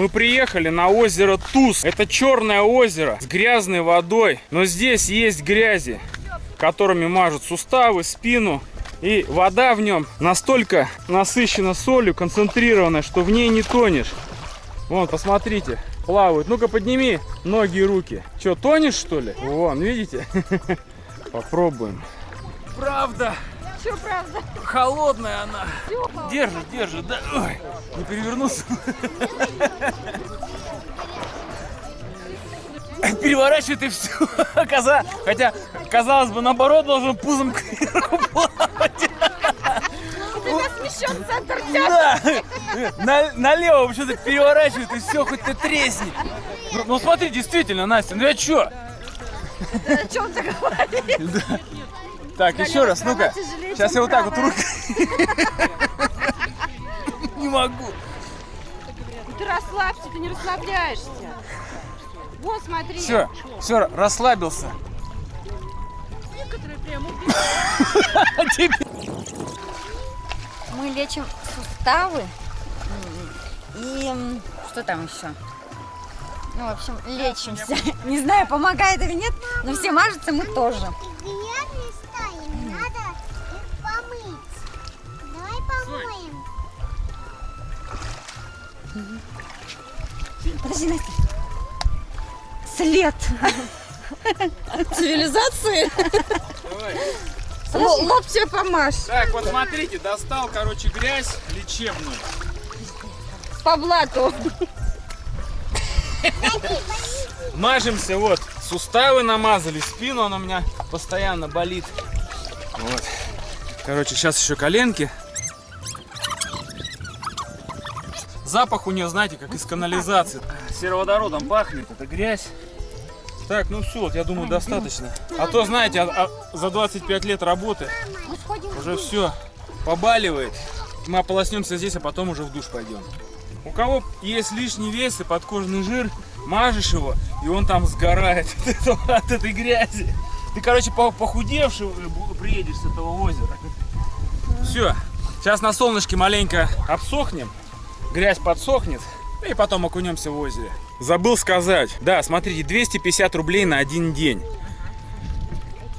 Мы приехали на озеро Туз. Это черное озеро с грязной водой. Но здесь есть грязи, которыми мажут суставы, спину. И вода в нем настолько насыщена солью, концентрированная, что в ней не тонешь. Вон, посмотрите, плавают. Ну-ка, подними ноги и руки. Че, тонешь, что ли? Вон, видите? Попробуем. Правда. Что правда? Холодная она. Держит, держит, да. Ой, не перевернулся. Переворачивает и все. Коза. Хотя, казалось бы, наоборот, должен пузом кверху плавать. У тебя смещен центр Да. На, налево вообще-то переворачивает и все, хоть ты тресни. Ну, ну смотри, действительно, Настя, ну я чё? О чем ты говоришь? Так, еще раз, ну-ка. Сейчас я вот так вот рукой. Не могу. Ну Ты расслабься, ты не расслабляешься. Вот, смотри. Все, все, расслабился. Некоторые прям Мы лечим суставы и что там еще? Ну, в общем, лечимся. Не знаю, помогает или нет, но все мажутся мы тоже. Подожди, Настя. След. Цивилизации. Давай. Л- Лоб тебе помажь. Так, вот смотрите, достал, короче, грязь лечебную. По блату. Мажемся, вот. Суставы намазали, спину она у меня постоянно болит. Вот. Короче, сейчас еще коленки. Запах у нее, знаете, как из канализации. Сероводородом пахнет, это грязь. Так, ну все, вот я думаю, достаточно. А то, знаете, а- а за 25 лет работы уже все побаливает. Мы ополоснемся здесь, а потом уже в душ пойдем. У кого есть лишний вес и подкожный жир, мажешь его, и он там сгорает от, этого- от этой грязи. Ты, короче, по- похудевший бу- приедешь с этого озера. Все, сейчас на солнышке маленько обсохнем, грязь подсохнет, и потом окунемся в озере. Забыл сказать, да, смотрите, 250 рублей на один день.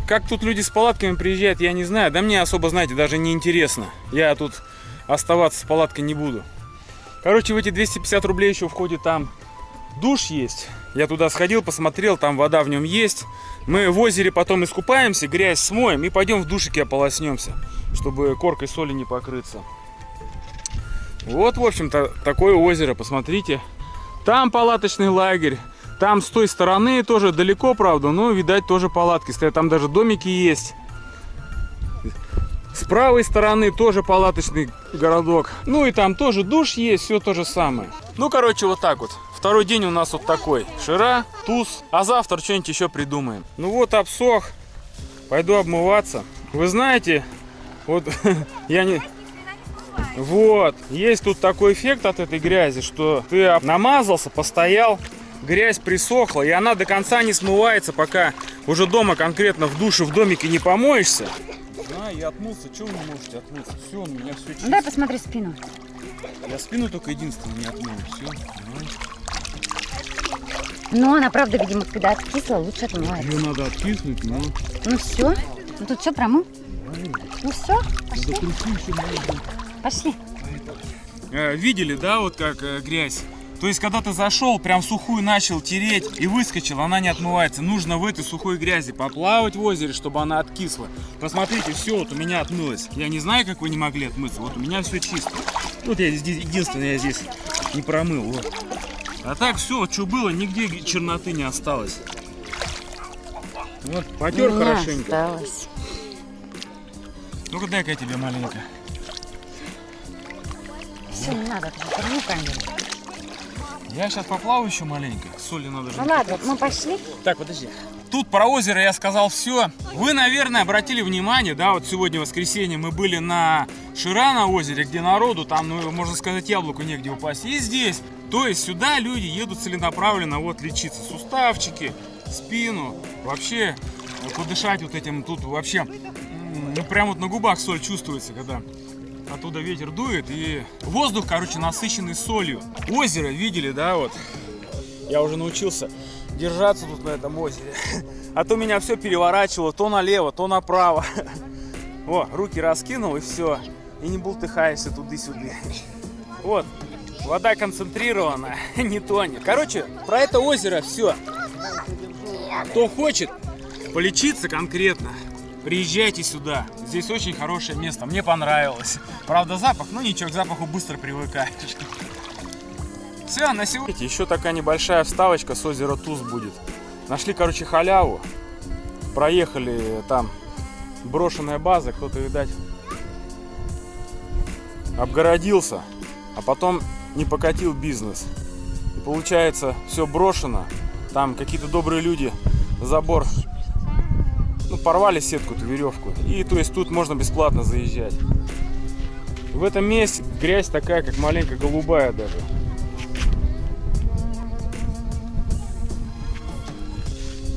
Как тут люди с палатками приезжают, я не знаю. Да мне особо, знаете, даже не интересно. Я тут оставаться с палаткой не буду. Короче, в эти 250 рублей еще входит там душ есть. Я туда сходил, посмотрел, там вода в нем есть. Мы в озере потом искупаемся, грязь смоем и пойдем в душике ополоснемся, чтобы коркой соли не покрыться. Вот, в общем-то, такое озеро, посмотрите. Там палаточный лагерь. Там с той стороны тоже далеко, правда, но, видать, тоже палатки стоят. Там даже домики есть. С правой стороны тоже палаточный городок. Ну и там тоже душ есть, все то же самое. Ну, короче, вот так вот. Второй день у нас вот такой. Шира, туз. А завтра что-нибудь еще придумаем. Ну вот, обсох. Пойду обмываться. Вы знаете, вот я не... Вот, есть тут такой эффект от этой грязи, что ты намазался, постоял, грязь присохла, и она до конца не смывается, пока уже дома конкретно в душе, в домике не помоешься. Да, я отмылся, что вы не можете отмыться? Все, у меня все чисто. Дай посмотри спину. Я спину только единственное не отмыл, все. Но она, правда, видимо, когда откисла, лучше отмывается. Ее надо откиснуть, но Ну все. Ну тут все промыл. Ну все, пошли. Пошли. Э, видели, да, вот как э, грязь? То есть, когда ты зашел, прям сухую начал тереть и выскочил, она не отмывается. Нужно в этой сухой грязи поплавать в озере, чтобы она откисла. Посмотрите, все вот у меня отмылось. Я не знаю, как вы не могли отмыться. Вот у меня все чисто. Вот я здесь, единственное, я здесь не промыл. Вот. А так все, что было, нигде черноты не осталось. Вот, потер хорошенько. осталось. Ну-ка дай-ка я тебе маленько. Все, не надо, корму камеру. Я сейчас поплаваю еще маленько. Соли надо же. Ну ладно, мы пошли. Так, подожди. Тут про озеро я сказал все. Вы, наверное, обратили внимание, да, вот сегодня воскресенье мы были на Шира на озере, где народу, там, ну, можно сказать, яблоку негде упасть. И здесь. То есть сюда люди едут целенаправленно вот лечиться. Суставчики, спину, вообще э, подышать вот этим тут вообще, ну, прям вот на губах соль чувствуется, когда оттуда ветер дует, и воздух, короче, насыщенный солью. Озеро, видели, да, вот? Я уже научился держаться тут на этом озере. А то меня все переворачивало то налево, то направо. О, руки раскинул и все. И не бултыхаешься туды-сюда. Вот, вода концентрированная, не тонет. Короче, про это озеро все. Кто хочет полечиться конкретно, приезжайте сюда. Здесь очень хорошее место, мне понравилось. Правда запах, ну ничего, к запаху быстро привыкаешь. Все, на сегодня. Еще такая небольшая вставочка с озера Туз будет. Нашли, короче, халяву. Проехали там брошенная база, кто-то, видать, обгородился, а потом не покатил бизнес. И получается, все брошено. Там какие-то добрые люди забор ну, порвали сетку, эту веревку. И то есть тут можно бесплатно заезжать. В этом месте грязь такая, как маленькая голубая даже.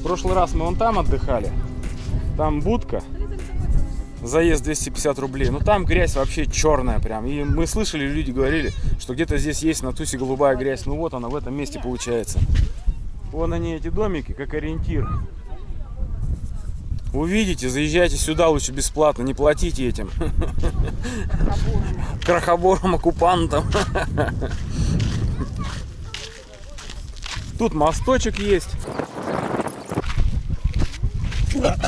В прошлый раз мы вон там отдыхали. Там будка. Заезд 250 рублей. Ну там грязь вообще черная прям. И мы слышали, люди говорили, что где-то здесь есть на тусе голубая грязь. Ну вот она в этом месте получается. Вон они эти домики, как ориентир. Увидите, заезжайте сюда лучше бесплатно, не платите этим. Крохоборам, оккупантам. Тут мосточек есть. Да.